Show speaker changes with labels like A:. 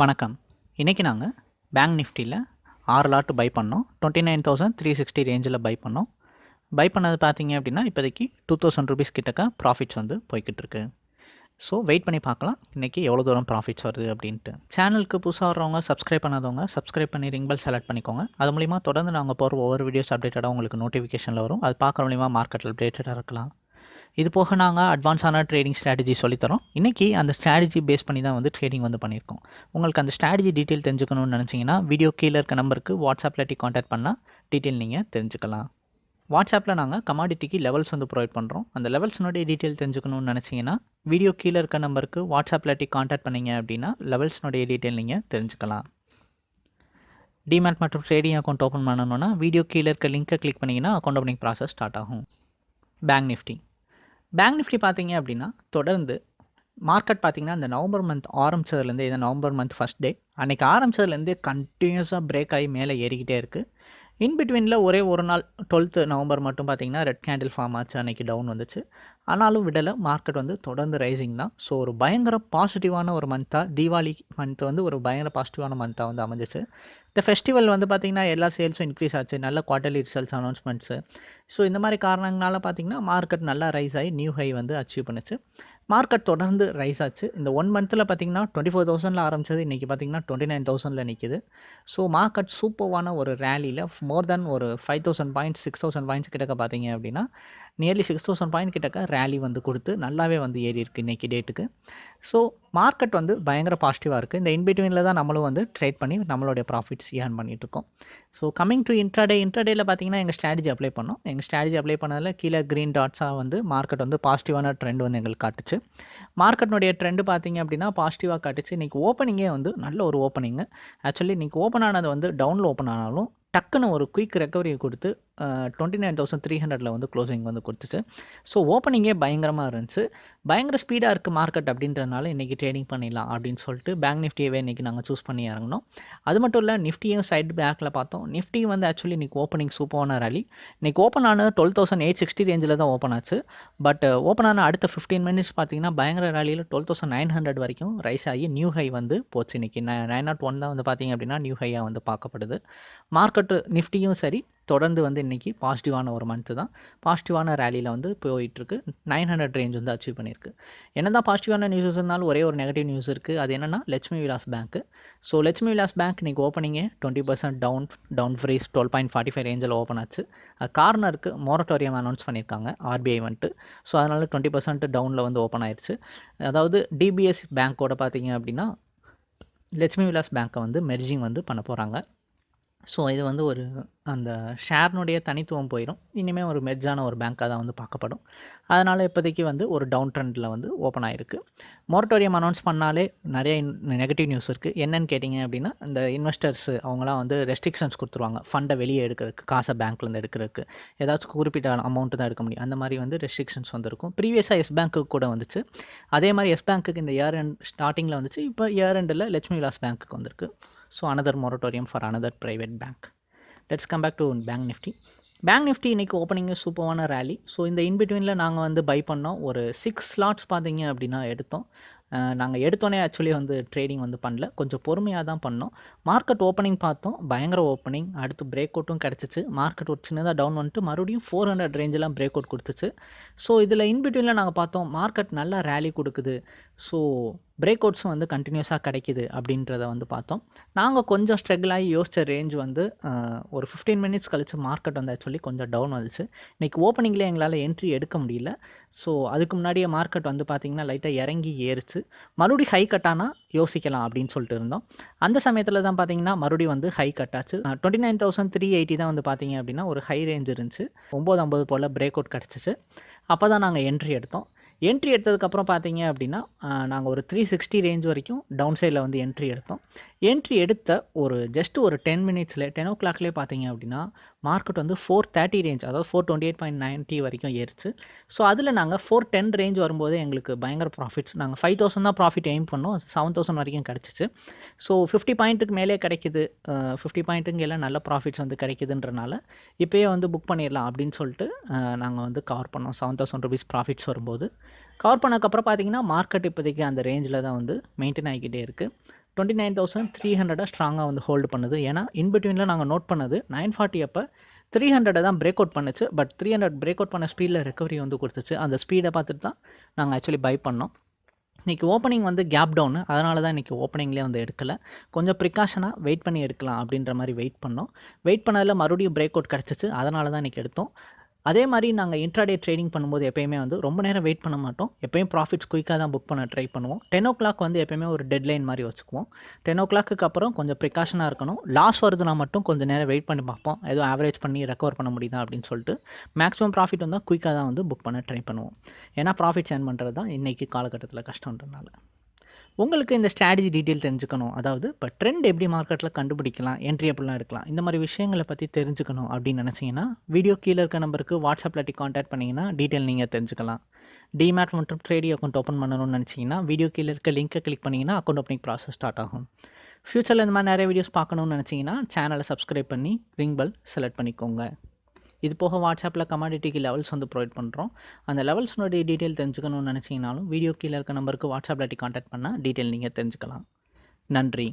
A: வணக்கம். இன்றைக்கி நாங்கள் பேங்க் நிஃப்டியில் ஆறு லாட்டு பை பண்ணோம். Twenty nine thousand three sixty ரேஞ்சில் பை பண்ணோம். பை பண்ணது பார்த்தீங்க அப்படின்னா இப்போதைக்கு டூ தௌசண்ட் ருபீஸ் கிட்டக்க ப்ராஃபிட்ஸ் வந்து போய்கிட்டு இருக்கு. ஸோ வெயிட் பண்ணி பார்க்கலாம். இன்றைக்கி எவ்வளோ தூரம் ப்ராஃபிட்ஸ் வருது அப்படின்ட்டு. சேனலுக்கு புதுசாக வர்றவங்க சப்ஸ்கிரைப் பண்ணாதவங்க சப்ஸ்கிரைப் பண்ணி ரிங் பெல் செலக்ட் பண்ணிக்கோங்க. அது மூலிமா தொடர்ந்து நாங்கள் போகிற ஒவ்வொரு வீடியோஸ் அப்டேட்டடாக உங்களுக்கு நோட்டிஃபிகேஷனில் வரும். அது பார்க்குற மூலிமா மார்க்கெட்டில் அப்டேட்டடாக இருக்கலாம். இது போக நாங்கள் அட்வான்ஸான ட்ரேடிங் ஸ்ட்ராட்டஜி சொல்லித்தரோம். இன்றைக்கி அந்த ஸ்ட்ராட்டஜி பேஸ் பண்ணி தான் வந்து ட்ரேடிங் வந்து பண்ணியிருக்கோம். உங்களுக்கு அந்த ஸ்ட்ராட்டஜி டீட்டெயில் தெரிஞ்சுக்கணும்னு நினச்சிங்கன்னா வீடியோ கீழே இருக்க நம்பருக்கு வாட்ஸ்அப்பில் டி காண்டாக்ட் பண்ணால் டீட்டெயில் நீங்கள் தெரிஞ்சுக்கலாம். வாட்ஸ்அப்பில் நாங்கள் கமாடிட்டிக்கு லெவல்ஸ் வந்து ப்ரொவைட் பண்ணுறோம் அந்த லெவல்ஸ்னுடைய டீட்டெயில் தெரிஞ்சுக்கணும்னு நினச்சிங்கன்னா வீடியோ கீழே இருக்க நம்பருக்கு வாட்ஸ்அப்பில் டி காண்டாக்ட் பண்ணீங்க அப்படின்னா லெவல்ஸ்னுடைய டீட்டெயில் நீங்கள் தெரிஞ்சுக்கலாம். டிமேட் மற்றும் ட்ரேடிங் அக்கௌண்ட் ஓப்பன் பண்ணணுன்னா வீடியோ கீழே இருக்க லிங்க்கை கிளிக் பண்ணிங்கன்னா அக்கௌண்ட் ஓப்பனிங் ப்ராசஸ் ஸ்டார்ட் ஆகும். பேங்க் நிஃப்டி பேங்க் நிஃப்டி பார்த்தீங்க அப்படின்னா தொடர்ந்து மார்க்கெட் பார்த்தீங்கன்னா இந்த நவம்பர் மந்த் ஆரம்பித்ததுலேருந்து இந்த நவம்பர் மந்த் ஃபஸ்ட் டே அன்றைக்கி ஆரம்பித்ததுலேருந்து கண்டினியூஸாக பிரேக் ஆகி மேலே ஏறிக்கிட்டே இருக்குது இன் பிட்வீனில் ஒரே ஒரு நாள் டுவெல்த்து நவம்பர் மட்டும் பார்த்தீங்கன்னா ரெட் கேண்டில் ஃபார்ம் ஆச்சு. அன்றைக்கி டவுன் வந்துச்சு. ஆனாலும் விடலை. மார்க்கெட் வந்து தொடர்ந்து ரைசிங் தான். ஸோ ஒரு பயங்கர பாசிட்டிவான ஒரு மந்த்தாக தீபாவளி மந்த் வந்து ஒரு பயங்கர பாசிட்டிவான மந்த்தாக வந்து அமைஞ்சிச்சு. இந்த ஃபெஸ்டிவல் வந்து பார்த்திங்கன்னா எல்லா சேல்ஸும் இன்க்ரீஸ் ஆச்சு. நல்ல குவார்ட்டர்லி ரிசல்ட்ஸ் அனௌன்ஸ்மெண்ட்ஸு ஸோ இந்த மாதிரி காரணங்களால பார்த்திங்கன்னா மார்க்கெட் நல்லா ரைஸ் ஆகி நியூ ஹை வந்து அச்சீவ் பண்ணுச்சு. மார்க்கெட் தொடர்ந்து ரைஸ் ஆச்சு. இந்த ஒன் மந்த்தில் பார்த்திங்கன்னா டுவெண்ட்டி ஃபோர் தௌசண்டில் ஆரம்பிச்சது. இன்றைக்கி பார்த்திங்கன்னா டுவெண்ட்டி நைன் தௌசண்டில் நிற்கிது ஸோ மார்க்கெட் சூப்பர்வான ஒரு ரேலியில் மோர் தென் ஒரு five thousand points six thousand points கிட்டக்க பார்த்தீங்க அப்படின்னா நியர்லி சிக்ஸ் தௌசண்ட் பாயிண்ட் கிட்டக்க ரேலி வந்து கொடுத்து நல்லாவே வந்து ஏறி இருக்குது இன்றைக்கி டேட்டுக்கு ஸோ மார்க்கெட் வந்து பயங்கர பாசிட்டிவாக இருக்குது இந்த இன்பிட்வீனில் தான் நம்மளும் வந்து ட்ரேட் பண்ணி நம்மளுடைய ப்ராஃபிட்ஸ் ஏர்ன் பண்ணிகிட்ருக்கோம் ஸோ கமிங் டு இன்ட்ராடே இன்ட்ராடேயில் பார்த்தீங்கன்னா எங்கள் ஸ்ட்ராட்டஜி அப்ளை பண்ணோம். எங்கள் ஸ்ட்ராட்டஜி அப்ளை பண்ணதில் கீழே க்ரீன் டாட்ஸாக வந்து மார்க்கெட் வந்து பாசிட்டிவான ட்ரெண்ட் வந்து எங்களுக்கு காட்டுச்சு. மார்க்கெட்னுடைய ட்ரெண்டு பார்த்தீங்க அப்படின்னா பாசிட்டிவாக காட்டுச்சு. இன்றைக்கி ஓப்பனிங்கே வந்து நல்ல ஒரு ஓப்பனிங்கு ஆக்சுவலி இன்றைக்கி ஓப்பன் ஆனது வந்து டவுனில் ஓப்பன் ஆனாலும் டக்குன்னு ஒரு குயிக் ரெக்கவரியை கொடுத்து டுவெண்ட்டி நைன் தௌசண்ட் த்ரீ ஹண்ட்ரடில் வந்து க்ளோசிங் வந்து கொடுத்துச்சு. ஸோ ஓப்பனிங்கே பயங்கரமாக இருந்துச்சு. பயங்கர ஸ்பீடாக இருக்குது மார்க்கெட் அப்படின்றதுனால இன்றைக்கி ட்ரேடிங் பண்ணிடலாம் அப்படின்னு சொல்லிட்டு பேங்க் நிஃப்டியவே இன்றைக்கி நாங்கள் சூஸ் பண்ணி இறங்கினோம். அது மட்டும் இல்லை நிஃப்டியும் சைட் பேக்கில் பார்த்தோம். நிஃப்டி வந்து ஆக்சுவலி இன்றைக்கி ஓப்பனிங் சூப்பரான ரேலி இன்றைக்கி ஓப்பன் ஆன டுவெல் தௌசண்ட் எயிட் சிக்ஸ்டி ரேஞ்சில் தான் ஓப்பன் ஆச்சு. பட் ஓப்பன் uh, ஆன அடுத்த ஃபிஃப்டீன் மினிட்ஸ் பார்த்தீங்கன்னா பயங்கர ரேலியில் டுவெல் தௌசண்ட் நைன் ஹண்ட்ரட் வரைக்கும் ரைஸ் ஆகி நியூ ஹை வந்து போச்சு. இன்றைக்கி நைன் நாட் ஒன் தான் வந்து பார்த்தீங்க அப்படின்னா நியூ ஹையாக வந்து பார்க்கப்படுது. மார்க்கெட்டு நிஃப்டியும் சரி தொடர்ந்து வந்து இன்றைக்கி பாசிட்டிவான ஒரு மந்த்து தான். பாசிட்டிவான ரேலியில் வந்து போயிட்டுருக்கு. நைன் ஹண்ட்ரட் ரேஞ்ச் வந்து அச்சீவ் பண்ணியிருக்கு. என்ன தான் பாசிட்டிவான நியூஸஸ் இருந்தாலும் ஒரே ஒரு நெகட்டிவ் நியூஸ் இருக்குது அது என்னென்னா லட்சுமி விலாஸ் பேங்க்கு ஸோ லட்சுமி விலாஸ் பேங்க் இன்றைக்கி ஓப்பனிங்கே twenty percent down down freeze twelve point forty five ரேஞ்சில் ஓப்பன் ஆச்சு. அது கார்னருக்கு மொரட்டோரியம் அனௌன்ஸ் பண்ணியிருக்காங்க. ஆர்பிஐ வந்துட்டு. ஸோ அதனால் டுவெண்ட்டி பர்சன்ட் டவுனில் வந்து ஓப்பன் ஆயிடுச்சு அதாவது டிபிஎஸ் பேங்க்கோட பார்த்தீங்க அப்படின்னா லட்சுமி விலாஸ் பேங்க்கை வந்து மெர்ஜிங் வந்து பண்ண போகிறாங்க ஸோ இது வந்து ஒரு அந்த ஷேர்னுடைய தனித்துவம் போயிடும் இனிமேல் ஒரு மெர்ஜான ஒரு பேங்க்காக தான் வந்து பார்க்கப்படும். அதனால் இப்போதைக்கு வந்து ஒரு டவுன் ட்ரெண்டில் வந்து ஓப்பன் ஆகிருக்கு மொரட்டோரியம் அனௌன்ஸ் பண்ணாலே நிறைய நெகட்டிவ் நியூஸ் இருக்குது என்னென்னு கேட்டிங்க அப்படின்னா இந்த இன்வெஸ்டர்ஸ் அவங்களாம் வந்து ரெஸ்ட்ரிக்ஷன்ஸ் கொடுத்துருவாங்க. ஃபண்டை வெளியே எடுக்கிறதுக்கு காசை பேங்க்லேருந்து எடுக்கிறதுக்கு. ஏதாச்சும் குறிப்பிட்ட அமௌண்ட்டு தான் எடுக்க முடியும். அந்த மாதிரி வந்து ரெஸ்ட்ரிக்ஷன்ஸ் வந்துருக்கும். ப்ரீவியஸாக எஸ் பேங்க்கு கூட வந்துச்சு. அதே மாதிரி எஸ் பேங்க்குக்கு இந்த இயர் எண்ட் ஸ்டார்டிங்கில் வந்துச்சு. இப்போ இயர் எண்டில் லட்சுமி விலாஸ் பேங்க்குக்கு வந்திருக்கு. So another moratorium for another private bank let's come back to bank nifty bank nifty இன்றைக்கி ஓப்பனிங்கு சூப்பரான ரேலி ஸோ இந்த இன்பிட்வீனில் நாங்கள் வந்து பை பண்ணோம். ஒரு சிக்ஸ் ஸ்லாட்ஸ் பார்த்தீங்க அப்படின்னா எடுத்தோம். நாங்கள் எடுத்தோன்னே ஆக்சுவலி வந்து ட்ரேடிங் வந்து பண்ணல. கொஞ்சம் பொறுமையாக தான் பண்ணோம். மார்க்கெட் ஓப்பனிங் பார்த்தோம். பயங்கர ஓப்பனிங் அடுத்து பிரேக் அவுட்டும் கிடச்சிச்சு. மார்க்கெட் ஒரு சின்னதாக டவுன் வந்துட்டு மறுபடியும் ஃபோர் ஹண்ட்ரட் ரேஞ்செலாம் பிரேக் அவுட் கொடுத்துச்சு. ஸோ இதில் இன்பிட்வீனில் நாங்கள் பார்த்தோம் மார்க்கெட் நல்லா ரேலி கொடுக்குது. ஸோ பிரேக் அவுட்ஸும் வந்து கண்டினியூஸாக கிடைக்கிது அப்படின்றத வந்து பார்த்தோம். நாங்கள் கொஞ்சம் ஸ்ட்ரகிள் ஆகி யோசித்த ரேஞ்ச் வந்து ஒரு ஃபிஃப்டீன் மினிட்ஸ் கழித்து மார்க்கெட் வந்து ஆக்சுவலி கொஞ்சம் டவுன் வந்துச்சு. இன்றைக்கி ஓப்பனிங்கில் எங்களால் என்ட்ரி எடுக்க முடியல. ஸோ அதுக்கு முன்னாடியே மார்க்கெட் வந்து பார்த்திங்கன்னா லைட்டாக இறங்கி ஏறிச்சு. மறுபடியும் ஹை கட்டானா யோசிக்கலாம் அப்படின்னு சொல்லிட்டு இருந்தோம். அந்த சமயத்தில் தான் பார்த்தீங்கன்னா மறுபடியும் வந்து high கட்டாச்சு twenty nine thousand three eighty தான் வந்து பார்த்தீங்க அப்படின்னா ஒரு ஹை ரேஞ்ச் இருந்துச்சு. ஒம்பது ஐம்பது போல் பிரேக் அவுட் கிடச்சிச்சு. அப்போ தான் நாங்கள் என்ட்ரி எடுத்தோம் என்ட்ரி எடுத்ததுக்கப்புறம் பார்த்தீங்க அப்படின்னா நாங்கள் ஒரு த்ரீ சிக்ஸ்டி ரேஞ்ச் வரைக்கும் டவுன் சைடில் வந்து என்ட்ரி எடுத்தோம். என்ட்ரி எடுத்த ஒரு ஜஸ்ட் ஒரு டென் மினிட்ஸில் டென் ஓ கிளாக்லேயே பார்த்தீங்க அப்படின்னா மார்க்கெட் வந்து ஃபோர் தேர்ட்டி ரேஞ்ச் அதாவது four twenty eight point ninety வரைக்கும் ஏறிச்சு. ஸோ அதில் நாங்கள் ஃபோர் டென் ரேஞ்ச் வரும்போது எங்களுக்கு பயங்கர ப்ராஃபிட்ஸ் நாங்கள் ஃபைவ் தௌசண்ட் தான் ப்ராஃபிட் எய்ம் பண்ணோம். செவன் தௌசண்ட் வரைக்கும் கிடச்சிச்சு. ஸோ ஃபிஃப்டி பாயிண்ட்டுக்கு மேலே கிடைக்குது. ஃபிஃப்டி பாயிண்ட்டுங்க எல்லாம் நல்ல ப்ராஃபிட்ஸ் வந்து கிடைக்குதுன்றனால இப்போயே வந்து புக் பண்ணிடலாம் அப்படின்னு சொல்லிட்டு நாங்கள் வந்து கவர் பண்ணோம். செவன் தௌசண்ட் ருபீஸ் ப்ராஃபிட்ஸ் வரும்போது. கவர் பண்ணக்கப்புறம் பார்த்தீங்கன்னா மார்க்கெட் இப்போதைக்கு அந்த ரேஞ்சில் தான் வந்து மெயின்டைன் ஆகிக்கிட்டே இருக்குது டுவெண்ட்டி நைன் தௌசண்ட் த்ரீ ஹண்ட்ரடாக ஸ்ட்ராங்காக வந்து ஹோல்டு பண்ணுது. ஏன்னா இன்பிட்வீனில் நாங்கள் நோட் பண்ணது நைன் ஃபார்ட்டி அப்போ த்ரீ ஹண்ட்ரடை தான் பிரேக் அவுட் பண்ணுச்சு. But three hundred break out பண்ண ஸ்பீடில் ரெக்கவரி வந்து கொடுத்துச்சு. அந்த ஸ்பீடை பார்த்துட்டு தான் நாங்கள் ஆக்சுவலி பை பண்ணோம். இன்றைக்கி ஓப்பனிங் வந்து கேப் டவுனு அதனால தான் இன்றைக்கி ஓப்பனிங்லேயே வந்து எடுக்கலை. கொஞ்சம் ப்ரிகாஷனாக வெயிட் பண்ணி எடுக்கலாம் அப்படின்ற மாதிரி வெயிட் பண்ணோம். வெயிட் பண்ணதில் மறுபடியும் பிரேக் அவுட் கிடச்சிச்சு. அதனால தான் இன்றைக்கி எடுத்தோம். அதே மாதிரி நாங்கள் இன்ட்ராடே ட்ரேடிங் பண்ணும்போது எப்பயுமே வந்து ரொம்ப நேரம் வெயிட் பண்ண மாட்டோம். எப்பயும் ப்ராஃபிட்ஸ் குயிக்காக தான் புக் பண்ண ட்ரை பண்ணுவோம். டென் ஓ கிளாக் வந்து எப்பயுமே ஒரு டெட்லைன் மாதிரி வச்சுக்குவோம். டென் ஓ கிளாக்கு அப்புறம் கொஞ்சம் ப்ரிகாஷனாக இருக்கணும். லாஸ் வருதுன்னா மட்டும் கொஞ்சம் நேரம் வெயிட் பண்ணி பார்ப்போம். ஏதோ ஆவரேஜ் பண்ணி ரெக்கவர் பண்ண முடியுதா அப்படின்னு சொல்லிட்டு மேக்ஸிமம் ப்ராஃபிட் வந்தால் குயிக்காக தான் வந்து புக் பண்ண ட்ரை பண்ணுவோம். ஏன்னா ப்ராஃபிட் ஏர்ன் பண்ணுறது தான் இன்றைக்கி காலகட்டத்தில் கஷ்டன்றனால உங்களுக்கு இந்த ஸ்ட்ராட்டஜி டீட்டெயில் தெரிஞ்சுக்கணும். அதாவது இப்போ ட்ரெண்ட் எப்படி மார்க்கெட்டில் கண்டுபிடிக்கலாம் என்ட்ரி எப்படிலாம் எடுக்கலாம் இந்த மாதிரி விஷயங்களை பற்றி தெரிஞ்சுக்கணும் அப்படின்னு நினச்சிங்கன்னா வீடியோ கீழே இருக்க நம்பருக்கு வாட்ஸ்அப்பில் காண்டாக்ட் பண்ணிங்கன்னா டீட்டெயில் நீங்கள் தெரிஞ்சுக்கலாம். டிமேட் மற்றும் ட்ரேடி அக்கௌண்ட் ஓப்பன் பண்ணணும்னு நினச்சிங்கன்னா வீடியோ கீழே இருக்க லிங்க்கை கிளிக் பண்ணிங்கன்னா அக்கௌண்ட் ஓப்பனிங் ப்ராசஸ் ஸ்டார்ட் ஆகும். ஃப்யூச்சரில் இந்த மாதிரி நிறைய வீடியோஸ் பார்க்கணுன்னு நினச்சிங்கன்னா சேனலை சப்ஸ்கிரைப் பண்ணி ரிங் பெல் செலக்ட் பண்ணிக்கோங்க. இது போக வாட்ஸ்அப்பில் கமாடிட்டிக்கு லெவல்ஸ் வந்து ப்ரொவைட் பண்ணுறோம் அந்த லெவல்ஸ்னுடைய டீட்டெயில் தெரிஞ்சுக்கணும்னு நினச்சிங்கனாலும் வீடியோ கீழே இருக்க நம்பருக்கு வாட்ஸ்அப்பில் காண்டாக்ட் பண்ணால் டீட்டெயில் நீங்கள் தெரிஞ்சுக்கலாம். நன்றி.